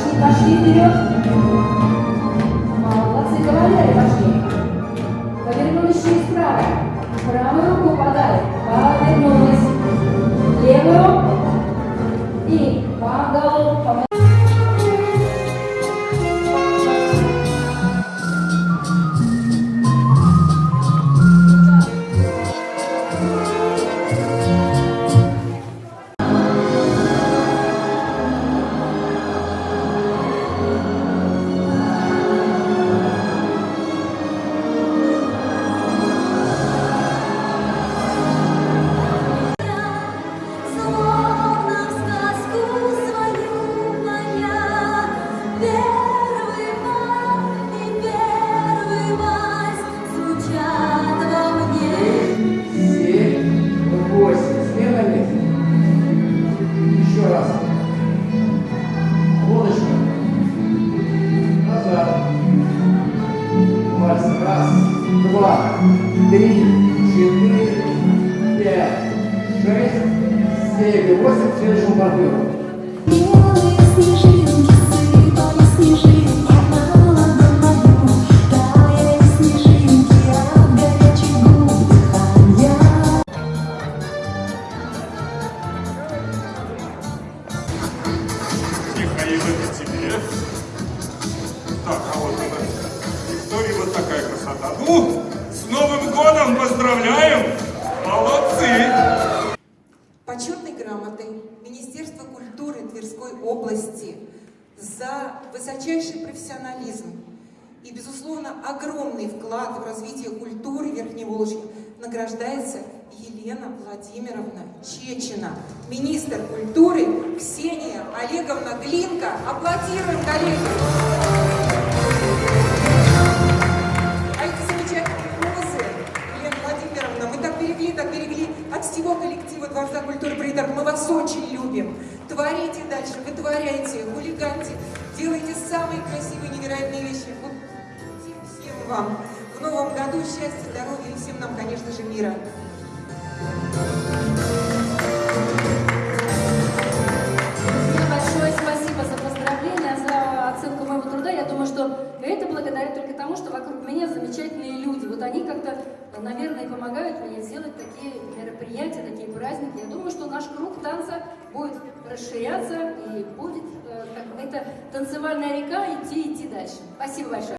четыре. Барышни пошли вперед. Два, три, четыре, пять, шесть, семь восемь. Следующему партнеру. Белые. С Новым годом поздравляем! Молодцы! Почетной грамотой Министерства культуры Тверской области за высочайший профессионализм и, безусловно, огромный вклад в развитие культуры Верхневолжья награждается Елена Владимировна Чечина, министр культуры Ксения Олеговна Глинка. Аплодируем, коллеги! Приторг. Мы вас очень любим. Творите дальше, вытворяйте, хулиганьте, делайте самые красивые, невероятные вещи. Вот всем, всем вам в новом году счастья, здоровья и всем нам, конечно же, мира. Они как-то, наверное, помогают мне сделать такие мероприятия, такие праздники. Я думаю, что наш круг танца будет расширяться и будет, э, как эта танцевальная река, идти, идти дальше. Спасибо большое.